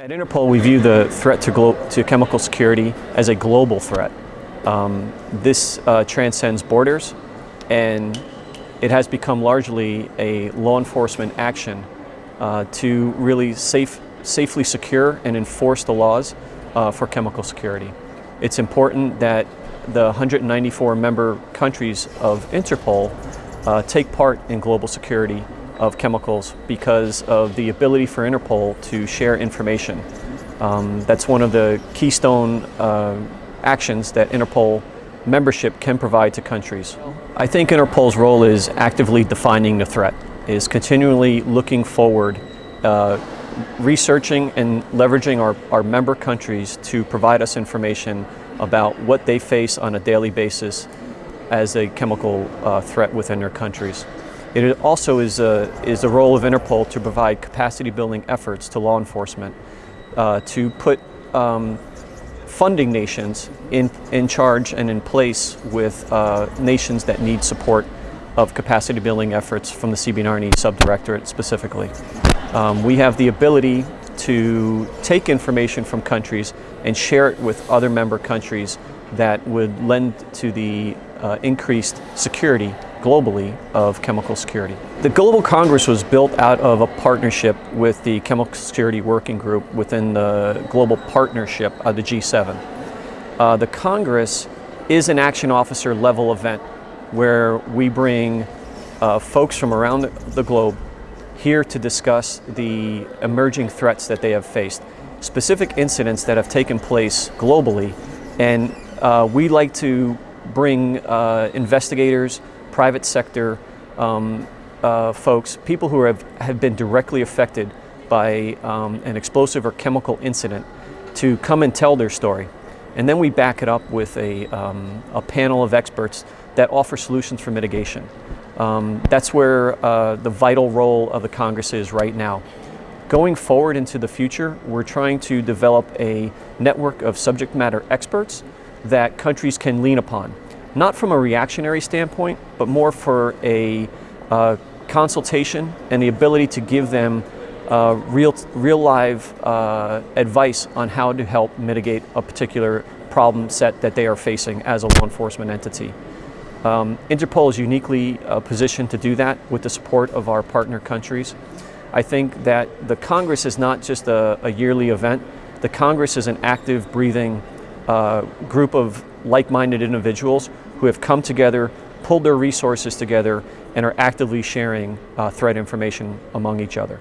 At Interpol, we view the threat to, to chemical security as a global threat. Um, this uh, transcends borders and it has become largely a law enforcement action uh, to really safe, safely secure and enforce the laws uh, for chemical security. It's important that the 194 member countries of Interpol uh, take part in global security of chemicals because of the ability for Interpol to share information. Um, that's one of the keystone uh, actions that Interpol membership can provide to countries. I think Interpol's role is actively defining the threat, is continually looking forward, uh, researching and leveraging our, our member countries to provide us information about what they face on a daily basis as a chemical uh, threat within their countries. It also is a, is the role of Interpol to provide capacity building efforts to law enforcement uh, to put um, funding nations in, in charge and in place with uh, nations that need support of capacity building efforts from the CBRNE subdirectorate specifically. Um, we have the ability to take information from countries and share it with other member countries that would lend to the uh, increased security globally of chemical security. The Global Congress was built out of a partnership with the Chemical Security Working Group within the global partnership of the G7. Uh, the Congress is an action officer level event where we bring uh, folks from around the, the globe here to discuss the emerging threats that they have faced, specific incidents that have taken place globally, and uh, we like to bring uh, investigators, private sector um, uh, folks, people who have, have been directly affected by um, an explosive or chemical incident to come and tell their story. And then we back it up with a, um, a panel of experts that offer solutions for mitigation. Um, that's where uh, the vital role of the Congress is right now. Going forward into the future, we're trying to develop a network of subject matter experts that countries can lean upon not from a reactionary standpoint, but more for a uh, consultation and the ability to give them uh, real, real live uh, advice on how to help mitigate a particular problem set that they are facing as a law enforcement entity. Um, Interpol is uniquely uh, positioned to do that with the support of our partner countries. I think that the Congress is not just a, a yearly event. The Congress is an active, breathing uh, group of like-minded individuals who have come together, pulled their resources together, and are actively sharing uh, threat information among each other.